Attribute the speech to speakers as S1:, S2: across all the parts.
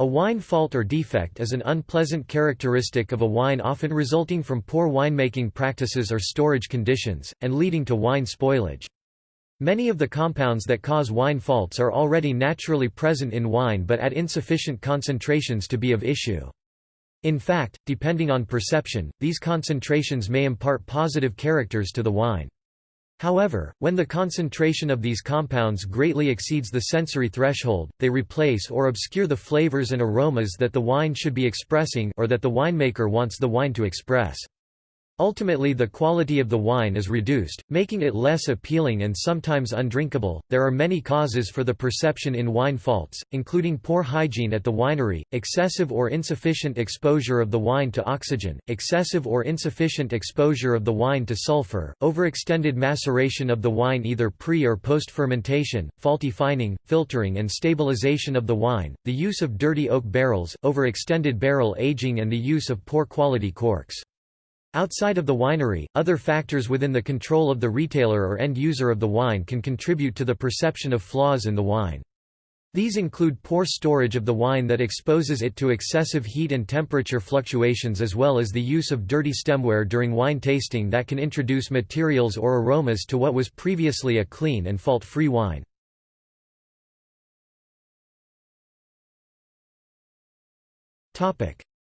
S1: A wine fault or defect is an unpleasant characteristic of a wine often resulting from poor winemaking practices or storage conditions, and leading to wine spoilage. Many of the compounds that cause wine faults are already naturally present in wine but at insufficient concentrations to be of issue. In fact, depending on perception, these concentrations may impart positive characters to the wine. However, when the concentration of these compounds greatly exceeds the sensory threshold, they replace or obscure the flavors and aromas that the wine should be expressing or that the winemaker wants the wine to express. Ultimately, the quality of the wine is reduced, making it less appealing and sometimes undrinkable. There are many causes for the perception in wine faults, including poor hygiene at the winery, excessive or insufficient exposure of the wine to oxygen, excessive or insufficient exposure of the wine to sulfur, overextended maceration of the wine either pre or post fermentation, faulty fining, filtering, and stabilization of the wine, the use of dirty oak barrels, overextended barrel aging, and the use of poor quality corks. Outside of the winery, other factors within the control of the retailer or end user of the wine can contribute to the perception of flaws in the wine. These include poor storage of the wine that exposes it to excessive heat and temperature fluctuations as well as the use of dirty stemware during wine tasting that can introduce materials or aromas to what was previously a clean and fault-free wine.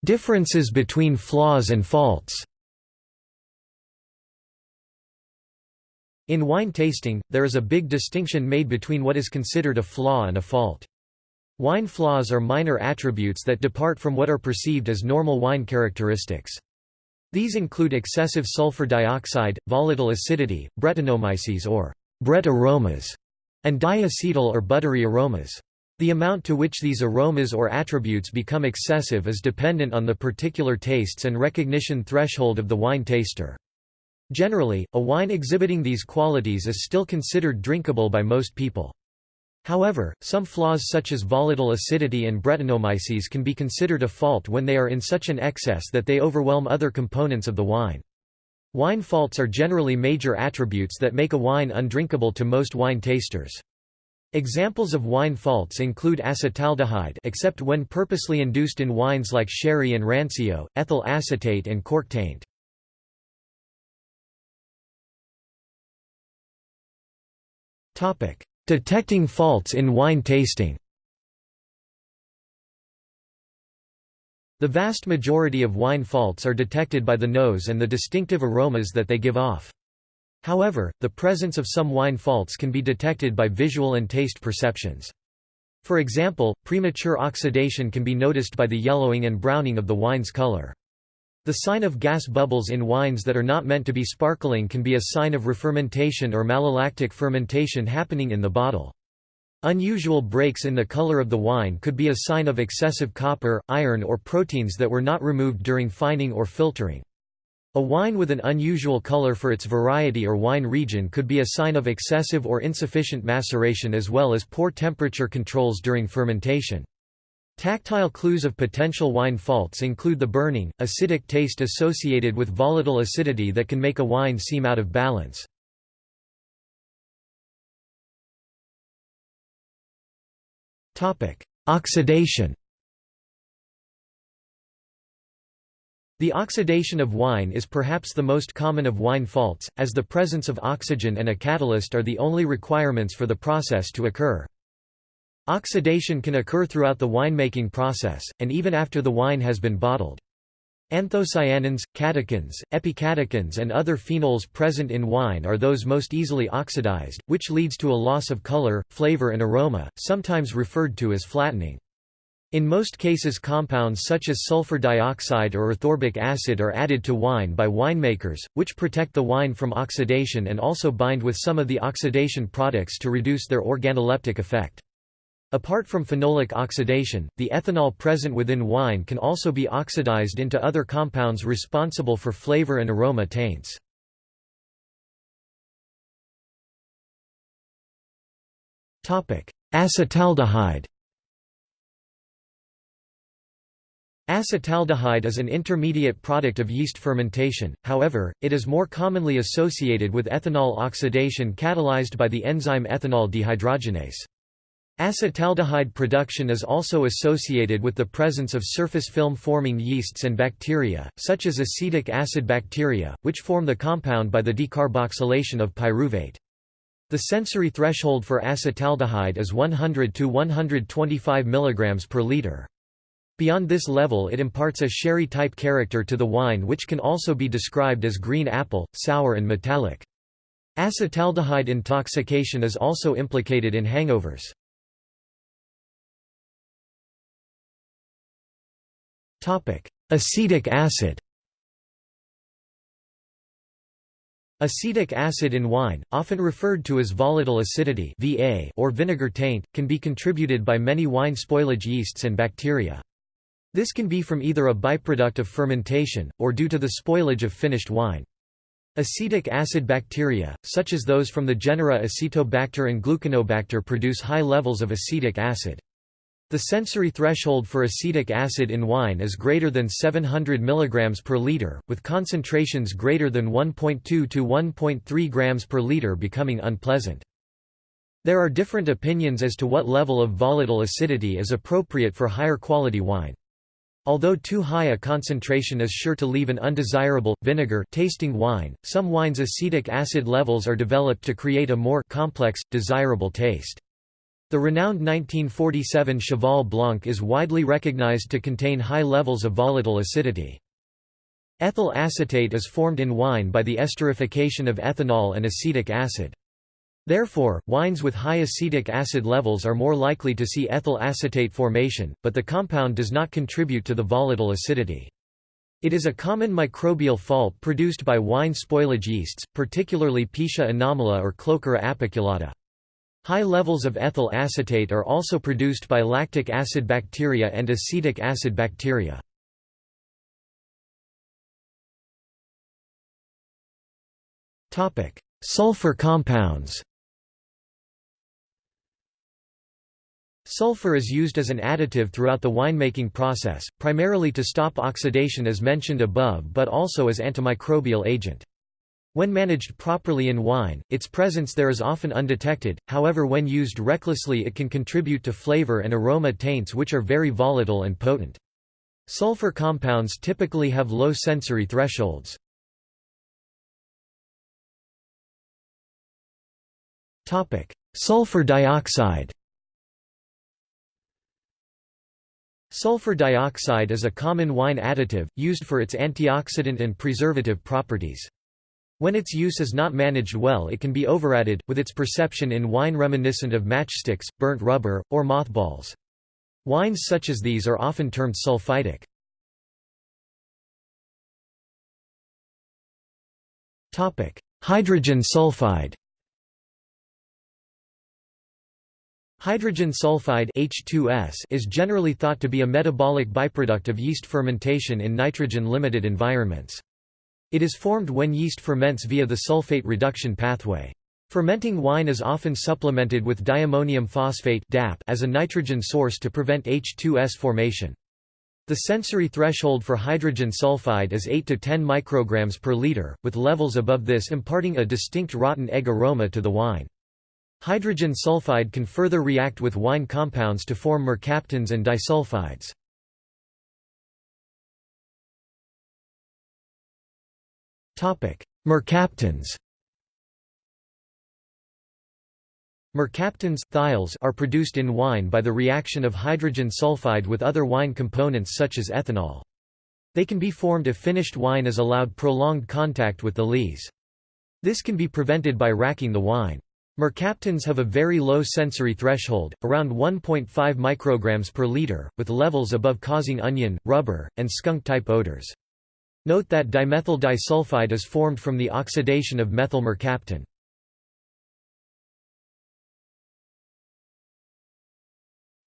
S1: Differences between flaws and faults In wine tasting, there is a big distinction made between what is considered a flaw and a fault. Wine flaws are minor attributes that depart from what are perceived as normal wine characteristics. These include excessive sulfur dioxide, volatile acidity, Brettanomyces or Brett aromas, and diacetyl or buttery aromas. The amount to which these aromas or attributes become excessive is dependent on the particular tastes and recognition threshold of the wine taster. Generally, a wine exhibiting these qualities is still considered drinkable by most people. However, some flaws such as volatile acidity and Brettanomyces can be considered a fault when they are in such an excess that they overwhelm other components of the wine. Wine faults are generally major attributes that make a wine undrinkable to most wine tasters. Examples of wine faults include acetaldehyde except when purposely induced in wines like sherry and rancio, ethyl acetate and cork taint. Detecting faults in wine tasting The vast majority of wine faults are detected by the nose and the distinctive aromas that they give off. However, the presence of some wine faults can be detected by visual and taste perceptions. For example, premature oxidation can be noticed by the yellowing and browning of the wine's color. The sign of gas bubbles in wines that are not meant to be sparkling can be a sign of refermentation or malolactic fermentation happening in the bottle. Unusual breaks in the color of the wine could be a sign of excessive copper, iron or proteins that were not removed during fining or filtering. A wine with an unusual color for its variety or wine region could be a sign of excessive or insufficient maceration as well as poor temperature controls during fermentation. Tactile clues of potential wine faults include the burning, acidic taste associated with volatile acidity that can make a wine seem out of balance. Oxidation The oxidation of wine is perhaps the most common of wine faults, as the presence of oxygen and a catalyst are the only requirements for the process to occur. Oxidation can occur throughout the winemaking process, and even after the wine has been bottled. Anthocyanins, catechins, epicatechins and other phenols present in wine are those most easily oxidized, which leads to a loss of color, flavor and aroma, sometimes referred to as flattening. In most cases compounds such as sulfur dioxide or ascorbic acid are added to wine by winemakers, which protect the wine from oxidation and also bind with some of the oxidation products to reduce their organoleptic effect. Apart from phenolic oxidation, the ethanol present within wine can also be oxidized into other compounds responsible for flavor and aroma taints. Acetaldehyde Acetaldehyde is an intermediate product of yeast fermentation, however, it is more commonly associated with ethanol oxidation catalyzed by the enzyme ethanol dehydrogenase. Acetaldehyde production is also associated with the presence of surface film-forming yeasts and bacteria, such as acetic acid bacteria, which form the compound by the decarboxylation of pyruvate. The sensory threshold for acetaldehyde is 100 to 125 mg per liter. Beyond this level it imparts a sherry-type character to the wine which can also be described as green apple, sour and metallic. Acetaldehyde intoxication is also implicated in hangovers. Acetic acid Acetic acid in wine, often referred to as volatile acidity (VA) or vinegar taint, can be contributed by many wine spoilage yeasts and bacteria. This can be from either a byproduct of fermentation, or due to the spoilage of finished wine. Acetic acid bacteria, such as those from the genera Acetobacter and Gluconobacter produce high levels of acetic acid. The sensory threshold for acetic acid in wine is greater than 700 mg per liter, with concentrations greater than 1.2 to 1.3 grams per liter becoming unpleasant. There are different opinions as to what level of volatile acidity is appropriate for higher quality wine. Although too high a concentration is sure to leave an undesirable, vinegar tasting wine, some wines' acetic acid levels are developed to create a more complex, desirable taste. The renowned 1947 Cheval Blanc is widely recognized to contain high levels of volatile acidity. Ethyl acetate is formed in wine by the esterification of ethanol and acetic acid. Therefore, wines with high acetic acid levels are more likely to see ethyl acetate formation, but the compound does not contribute to the volatile acidity. It is a common microbial fault produced by wine spoilage yeasts, particularly Pichia anomala or Kloeckera apiculata. High levels of ethyl acetate are also produced by lactic acid bacteria and acetic acid bacteria. Sulfur compounds Sulfur is used as an additive throughout the winemaking process, primarily to stop oxidation as mentioned above but also as antimicrobial agent. When managed properly in wine, its presence there is often undetected, however when used recklessly it can contribute to flavor and aroma taints which are very volatile and potent. Sulfur compounds typically have low sensory thresholds. Sulfur dioxide Sulfur dioxide is a common wine additive, used for its antioxidant and preservative properties. When its use is not managed well it can be overadded, with its perception in wine reminiscent of matchsticks, burnt rubber, or mothballs. Wines such as these are often termed sulfitic. Hydrogen sulfide Hydrogen sulfide H2S is generally thought to be a metabolic byproduct of yeast fermentation in nitrogen-limited environments. It is formed when yeast ferments via the sulfate reduction pathway. Fermenting wine is often supplemented with diammonium phosphate as a nitrogen source to prevent H2S formation. The sensory threshold for hydrogen sulfide is 8 to 10 micrograms per liter, with levels above this imparting a distinct rotten egg aroma to the wine. Hydrogen sulfide can further react with wine compounds to form mercaptans and disulfides. Mercaptans Mercaptans thiols are produced in wine by the reaction of hydrogen sulfide with other wine components such as ethanol. They can be formed if finished wine is allowed prolonged contact with the lees. This can be prevented by racking the wine. Mercaptans have a very low sensory threshold, around 1.5 micrograms per liter, with levels above causing onion, rubber, and skunk-type odors. Note that dimethyl disulfide is formed from the oxidation of methyl mercaptan.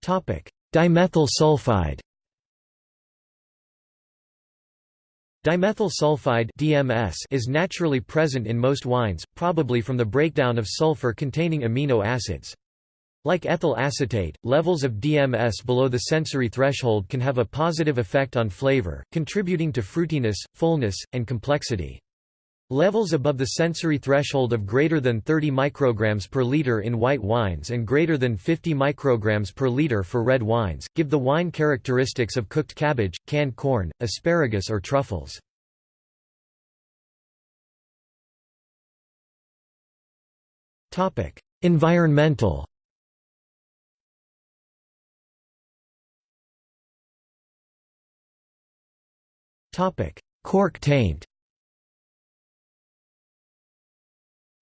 S1: Dimethyl sulfide Dimethyl sulfide DMS is naturally present in most wines, probably from the breakdown of sulfur containing amino acids. Like ethyl acetate, levels of DMS below the sensory threshold can have a positive effect on flavor, contributing to fruitiness, fullness, and complexity. Levels above the sensory threshold of greater than 30 micrograms per liter in white wines and greater than 50 micrograms per liter for red wines, give the wine characteristics of cooked cabbage, canned corn, asparagus or truffles. Environmental Cork taint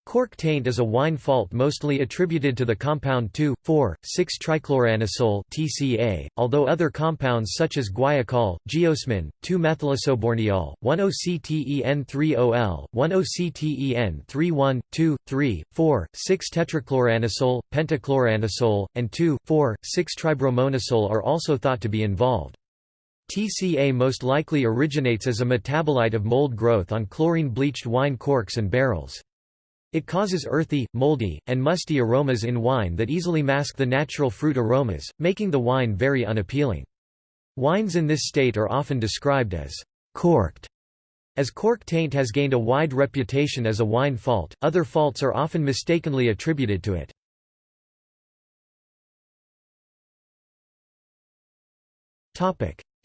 S1: Cork taint is a wine fault mostly attributed to the compound 2,4,6-trichloroanisole (TCA), although other compounds such as guaiacol, geosmin, 2-methylisoborneol, 1-OCTEN3OL, 1-OCTEN31, 2, 3, 4, 6-tetrachloroanisole, pentachloroanisole, and 2,4,6-tribromoanisole are also thought to be involved. TCA most likely originates as a metabolite of mold growth on chlorine-bleached wine corks and barrels. It causes earthy, moldy, and musty aromas in wine that easily mask the natural fruit aromas, making the wine very unappealing. Wines in this state are often described as corked. As cork taint has gained a wide reputation as a wine fault, other faults are often mistakenly attributed to it.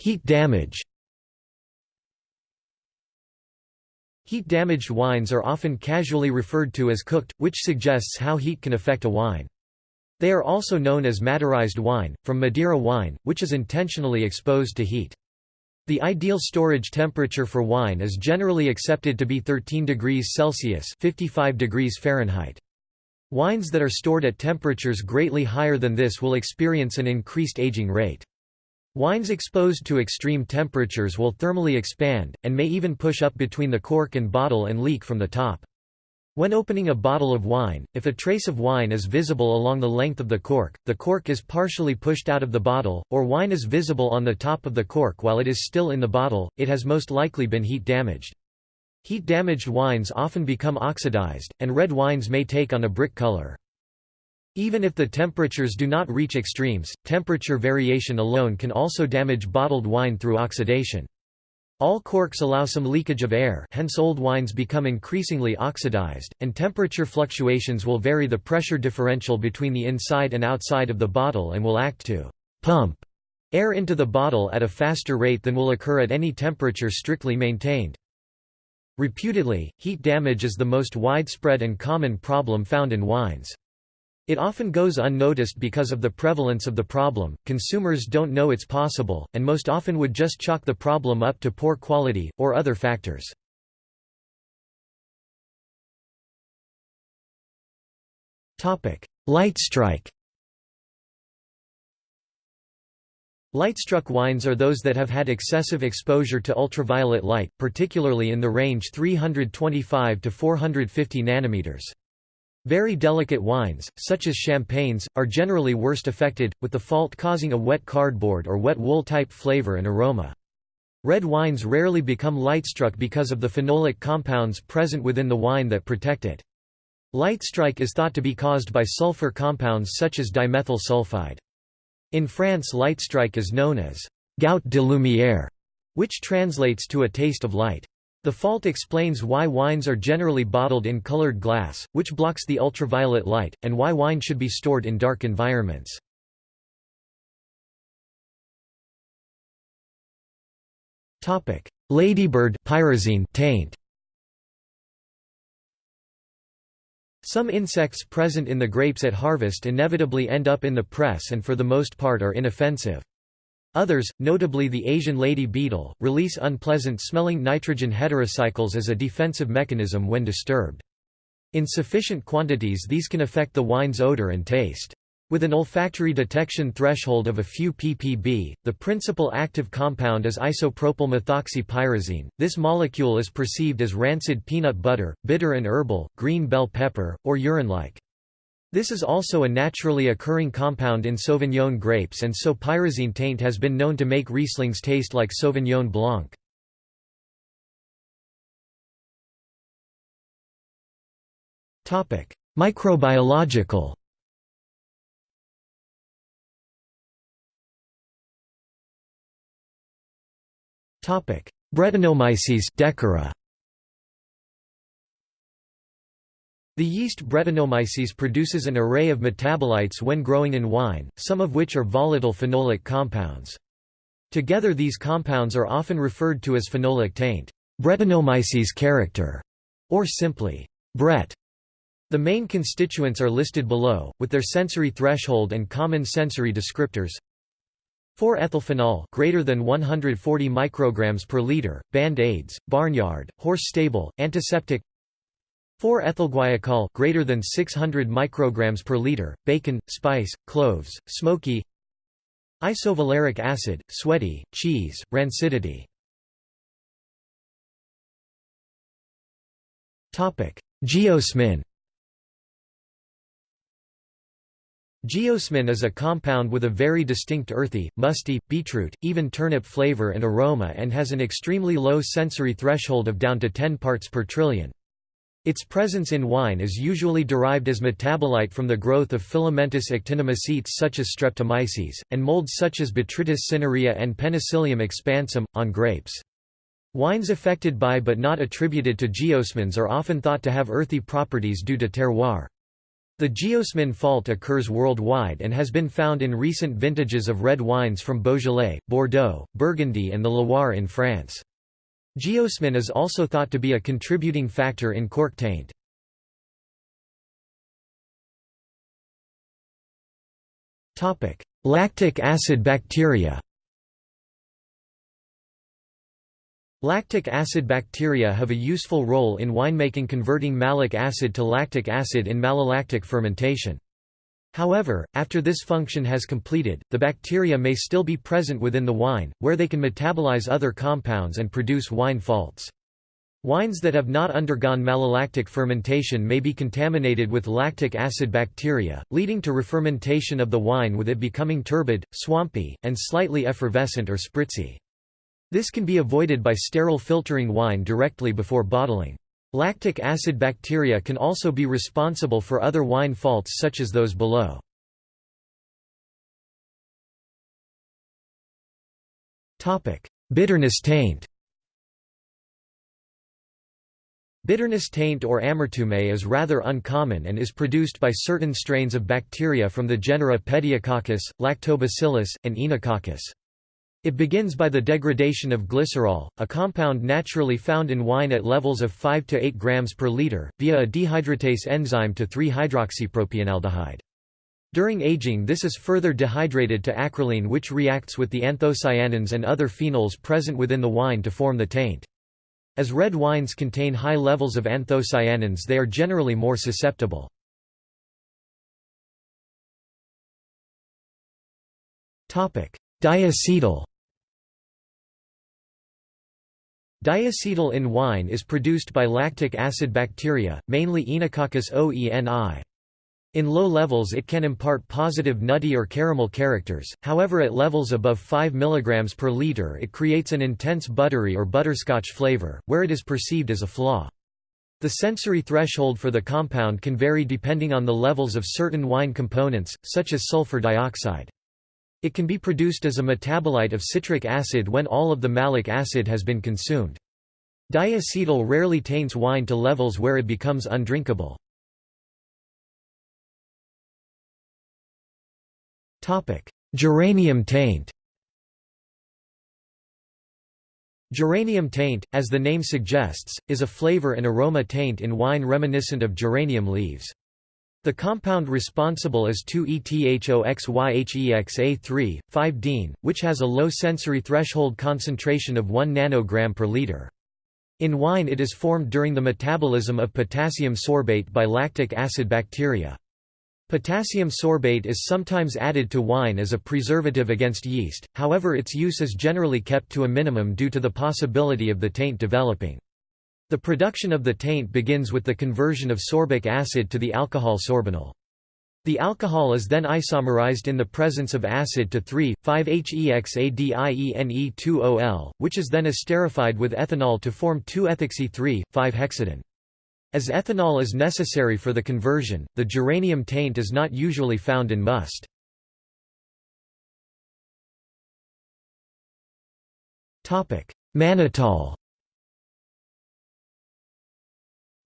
S1: Heat damage Heat-damaged wines are often casually referred to as cooked, which suggests how heat can affect a wine. They are also known as Madeirized wine, from Madeira wine, which is intentionally exposed to heat. The ideal storage temperature for wine is generally accepted to be 13 degrees Celsius 55 degrees Fahrenheit. Wines that are stored at temperatures greatly higher than this will experience an increased aging rate. Wines exposed to extreme temperatures will thermally expand, and may even push up between the cork and bottle and leak from the top. When opening a bottle of wine, if a trace of wine is visible along the length of the cork, the cork is partially pushed out of the bottle, or wine is visible on the top of the cork while it is still in the bottle, it has most likely been heat damaged. Heat-damaged wines often become oxidized, and red wines may take on a brick color. Even if the temperatures do not reach extremes, temperature variation alone can also damage bottled wine through oxidation. All corks allow some leakage of air hence old wines become increasingly oxidized, and temperature fluctuations will vary the pressure differential between the inside and outside of the bottle and will act to «pump» air into the bottle at a faster rate than will occur at any temperature strictly maintained. Reputedly, heat damage is the most widespread and common problem found in wines. It often goes unnoticed because of the prevalence of the problem, consumers don't know it's possible, and most often would just chalk the problem up to poor quality, or other factors. Light strike Lightstruck wines are those that have had excessive exposure to ultraviolet light, particularly in the range 325 to 450 nanometers. Very delicate wines, such as champagnes, are generally worst affected, with the fault causing a wet cardboard or wet wool-type flavor and aroma. Red wines rarely become lightstruck because of the phenolic compounds present within the wine that protect it. Lightstrike is thought to be caused by sulfur compounds such as dimethyl sulfide. In France lightstrike is known as «gout de lumière», which translates to a taste of light. The fault explains why wines are generally bottled in colored glass, which blocks the ultraviolet light, and why wine should be stored in dark environments. Ladybird pyrazine taint. Some insects present in the grapes at harvest inevitably end up in the press and for the most part are inoffensive. Others, notably the Asian lady beetle, release unpleasant-smelling nitrogen heterocycles as a defensive mechanism when disturbed. In sufficient quantities these can affect the wine's odor and taste. With an olfactory detection threshold of a few ppb, the principal active compound is isopropyl methoxypyrazine. This molecule is perceived as rancid peanut butter, bitter and herbal, green bell pepper, or urine-like. This is also a naturally occurring compound in Sauvignon grapes and so pyrazine taint has been known to make Rieslings taste like Sauvignon Blanc. Microbiological Brettanomyces Dekkera The yeast Brettanomyces produces an array of metabolites when growing in wine, some of which are volatile phenolic compounds. Together these compounds are often referred to as phenolic taint, Brettanomyces character, or simply Brett. The main constituents are listed below, with their sensory threshold and common sensory descriptors. 4-ethylphenol greater than 140 micrograms per liter, band aids, barnyard, horse stable, antiseptic 4-ethylguaiacol greater than 600 micrograms per liter, bacon, spice, cloves, smoky. Isovaleric acid, sweaty, cheese, rancidity. Topic: Geosmin. Geosmin is a compound with a very distinct earthy, musty, beetroot, even turnip flavor and aroma and has an extremely low sensory threshold of down to 10 parts per trillion. Its presence in wine is usually derived as metabolite from the growth of filamentous actinomycetes such as Streptomyces, and molds such as Botrytis cinerea and Penicillium expansum, on grapes. Wines affected by but not attributed to geosmins are often thought to have earthy properties due to terroir. The geosmin fault occurs worldwide and has been found in recent vintages of red wines from Beaujolais, Bordeaux, Burgundy and the Loire in France. Geosmin is also thought to be a contributing factor in cork taint. Lactic acid bacteria Lactic acid bacteria have a useful role in winemaking converting malic acid to lactic acid in malolactic fermentation. However, after this function has completed, the bacteria may still be present within the wine, where they can metabolize other compounds and produce wine faults. Wines that have not undergone malolactic fermentation may be contaminated with lactic acid bacteria, leading to refermentation of the wine with it becoming turbid, swampy, and slightly effervescent or spritzy. This can be avoided by sterile filtering wine directly before bottling. Lactic acid bacteria can also be responsible for other wine faults such as those below. Bitterness taint Bitterness taint or amertume is rather uncommon and is produced by certain strains of bacteria from the genera Pediococcus, Lactobacillus, and Oenococcus. It begins by the degradation of glycerol, a compound naturally found in wine at levels of 5 to 8 grams per liter, via a dehydratase enzyme to 3-hydroxypropionaldehyde. During aging this is further dehydrated to acrolein which reacts with the anthocyanins and other phenols present within the wine to form the taint. As red wines contain high levels of anthocyanins they are generally more susceptible. Diacetyl Diacetyl in wine is produced by lactic acid bacteria, mainly Oenococcus oeni. In low levels it can impart positive nutty or caramel characters, however at levels above 5 mg per liter it creates an intense buttery or butterscotch flavor, where it is perceived as a flaw. The sensory threshold for the compound can vary depending on the levels of certain wine components, such as sulfur dioxide. It can be produced as a metabolite of citric acid when all of the malic acid has been consumed. Diacetyl rarely taints wine to levels where it becomes undrinkable. Geranium taint Geranium taint, as the name suggests, is a flavor and aroma taint in wine reminiscent of geranium leaves. The compound responsible is 2-ethoxyhexa3, 5-dene, which has a low sensory threshold concentration of 1 nanogram per liter. In wine it is formed during the metabolism of potassium sorbate by lactic acid bacteria. Potassium sorbate is sometimes added to wine as a preservative against yeast, however its use is generally kept to a minimum due to the possibility of the taint developing. The production of the taint begins with the conversion of sorbic acid to the alcohol sorbinol. The alcohol is then isomerized in the presence of acid to 3,5-HEXADIENE2OL, which is then esterified with ethanol to form 2-ethoxy-3,5-hexadene. As ethanol is necessary for the conversion, the geranium taint is not usually found in must. Mannitol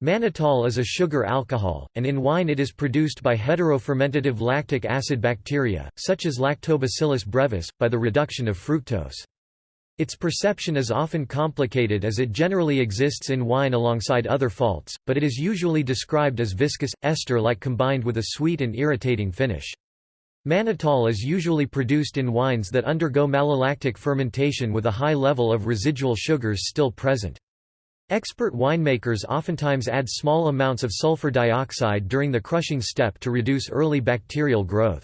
S1: Mannitol is a sugar alcohol, and in wine it is produced by heterofermentative lactic acid bacteria, such as Lactobacillus brevis, by the reduction of fructose. Its perception is often complicated as it generally exists in wine alongside other faults, but it is usually described as viscous, ester-like combined with a sweet and irritating finish. Mannitol is usually produced in wines that undergo malolactic fermentation with a high level of residual sugars still present. Expert winemakers oftentimes add small amounts of sulfur dioxide during the crushing step to reduce early bacterial growth.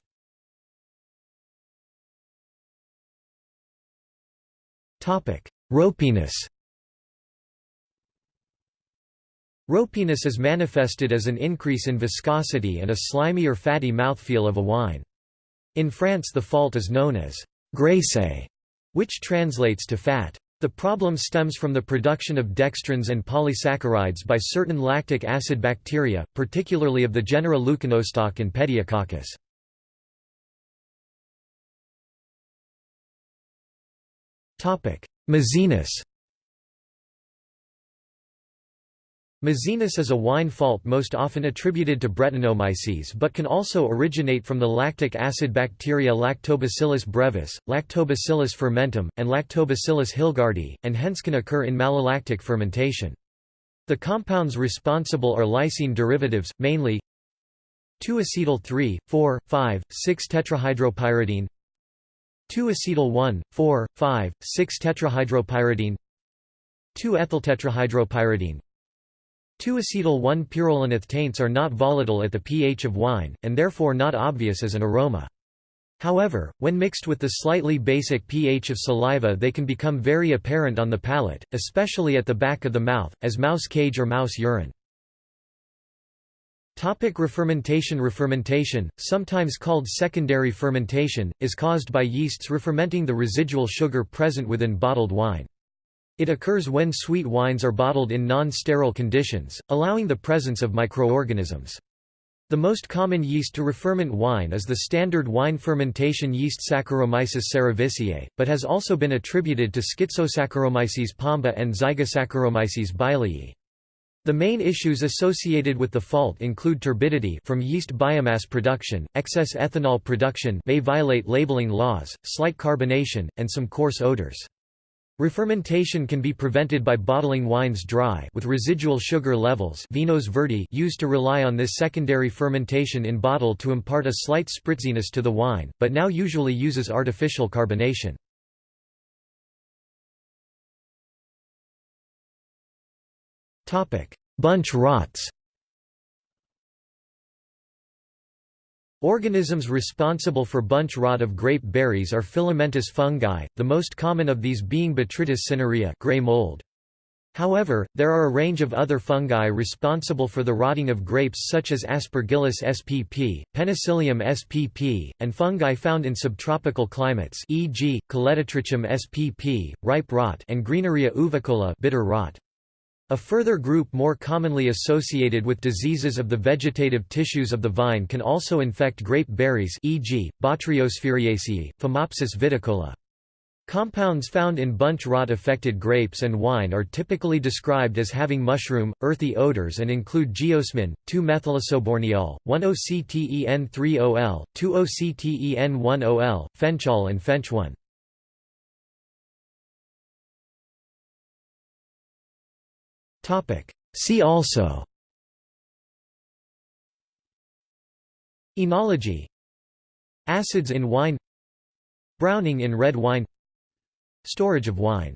S1: Ropiness Ropiness is manifested as an increase in viscosity and a slimy or fatty mouthfeel of a wine. In France the fault is known as graisse, which translates to fat. The problem stems from the production of dextrins and polysaccharides by certain lactic acid bacteria, particularly of the genera Leuconostoc and Pediococcus. Maziness Maziness is a wine fault most often attributed to Brettanomyces but can also originate from the lactic acid bacteria Lactobacillus brevis, Lactobacillus fermentum, and Lactobacillus hilgardii, and hence can occur in malolactic fermentation. The compounds responsible are lysine derivatives, mainly 2-acetyl 3, 4, 5, 6 tetrahydropyridine 2-acetyl 1, 4, 5, 6 tetrahydropyridine 2-ethyltetrahydropyridine 2-acetyl 1-pyrrolanath taints are not volatile at the pH of wine, and therefore not obvious as an aroma. However, when mixed with the slightly basic pH of saliva they can become very apparent on the palate, especially at the back of the mouth, as mouse cage or mouse urine. Topic refermentation Refermentation, sometimes called secondary fermentation, is caused by yeasts refermenting the residual sugar present within bottled wine. It occurs when sweet wines are bottled in non-sterile conditions, allowing the presence of microorganisms. The most common yeast to referment wine is the standard wine fermentation yeast Saccharomyces cerevisiae, but has also been attributed to Schizosaccharomyces pombe and Zygosaccharomyces bailii. The main issues associated with the fault include turbidity from yeast biomass production, excess ethanol production may violate labeling laws, slight carbonation, and some coarse odors. Refermentation can be prevented by bottling wines dry with residual sugar levels vinos verdi used to rely on this secondary fermentation in bottle to impart a slight spritziness to the wine, but now usually uses artificial carbonation. Bunch rots Organisms responsible for bunch rot of grape berries are filamentous fungi, the most common of these being Botrytis cinerea gray mold. However, there are a range of other fungi responsible for the rotting of grapes such as Aspergillus spp, Penicillium spp, and fungi found in subtropical climates e.g., Colletotrichum spp, ripe rot and Greeneria uvicola bitter rot. A further group more commonly associated with diseases of the vegetative tissues of the vine can also infect grape berries e.g., Botryosphaeriaceae, Phomopsis viticola. Compounds found in bunch rot-affected grapes and wine are typically described as having mushroom, earthy odors and include geosmin, 2-methylisoborneol, 1-OCTEN3-OL, 2-OCTEN1-OL, fenchol and fenchone. See also. Enology Acids in wine. Browning in red wine. Storage of wine